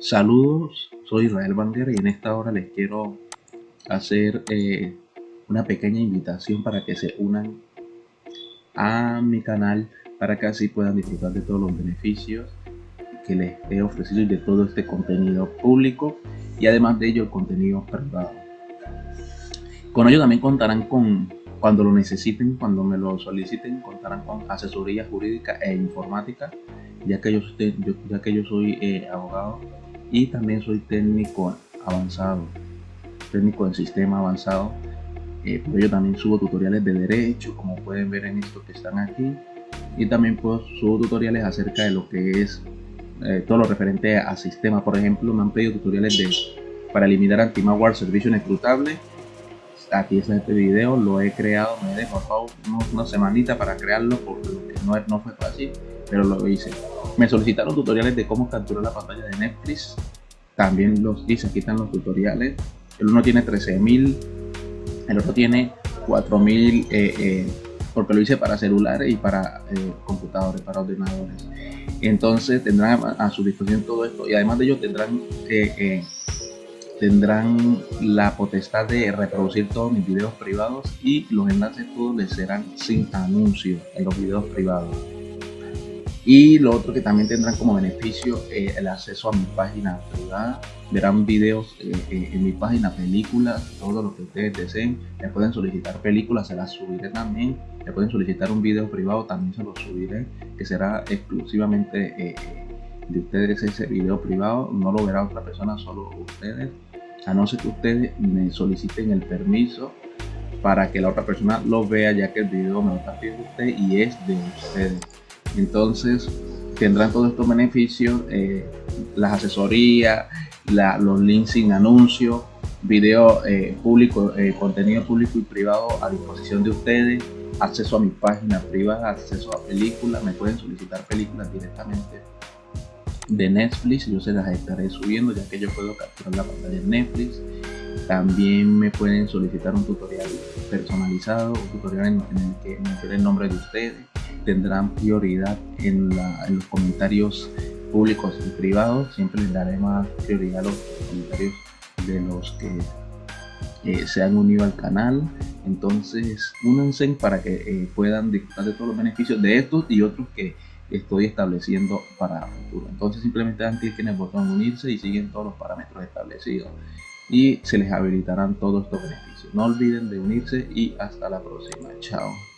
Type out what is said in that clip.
Saludos, soy Israel Banguera y en esta hora les quiero hacer eh, una pequeña invitación para que se unan a mi canal para que así puedan disfrutar de todos los beneficios que les he ofrecido y de todo este contenido público y además de ello el contenido privado. Con ello también contarán con, cuando lo necesiten, cuando me lo soliciten, contarán con asesoría jurídica e informática, ya que yo, ya que yo soy eh, abogado y también soy técnico avanzado, técnico en sistema avanzado. Eh, por ello también subo tutoriales de derecho, como pueden ver en estos que están aquí. Y también pues, subo tutoriales acerca de lo que es eh, todo lo referente a sistema. Por ejemplo, me han pedido tutoriales de, para eliminar anti-malware servicio inescrutable. Aquí está este video, lo he creado, me he dejado una semanita para crearlo porque no, no fue fácil, pero lo hice. Me solicitaron tutoriales de cómo capturar la pantalla de Netflix. También los hice, aquí están los tutoriales. El uno tiene 13.000, el otro tiene 4.000 eh, eh, porque lo hice para celulares y para eh, computadores, para ordenadores. Entonces tendrán a, su disposición todo esto y además de ello tendrán tendrán la potestad de reproducir todos mis videos privados y los enlaces todos les serán sin anuncios en los videos privados. Y lo otro que también tendrán como beneficio eh, el acceso a mi página privada. Verán videos eh, eh, en mi página, películas, todo lo que ustedes deseen. Me pueden solicitar películas, se las subiré también. Me pueden solicitar un video privado, también se lo subiré, que será exclusivamente de ustedes ese video privado. No lo verá otra persona, solo ustedes. A no ser que ustedes me soliciten el permiso para que la otra persona lo vea, ya que el video me lo está pidiendo usted y es de ustedes. Entonces tendrán todos estos beneficios, eh, las asesorías, los links sin anuncio, video eh, público, eh, contenido público y privado a disposición de ustedes, acceso a mi página privada, acceso a películas, me pueden solicitar películas directamente de Netflix, yo se las estaré subiendo ya que yo puedo capturar la pantalla de Netflix. También me pueden solicitar un tutorial personalizado, un tutorial en, el que me el nombre de ustedes tendrán prioridad en, los comentarios públicos y privados. Siempre les daré más prioridad a los comentarios de los que eh, se han unido al canal. Entonces, únanse para que eh, puedan disfrutar de todos los beneficios de estos y otros que estoy estableciendo para futuro. Entonces, simplemente dan clic en el botón unirse y siguen todos los parámetros establecidos y se les habilitarán todos estos beneficios. No olviden de unirse y hasta la próxima. Chao.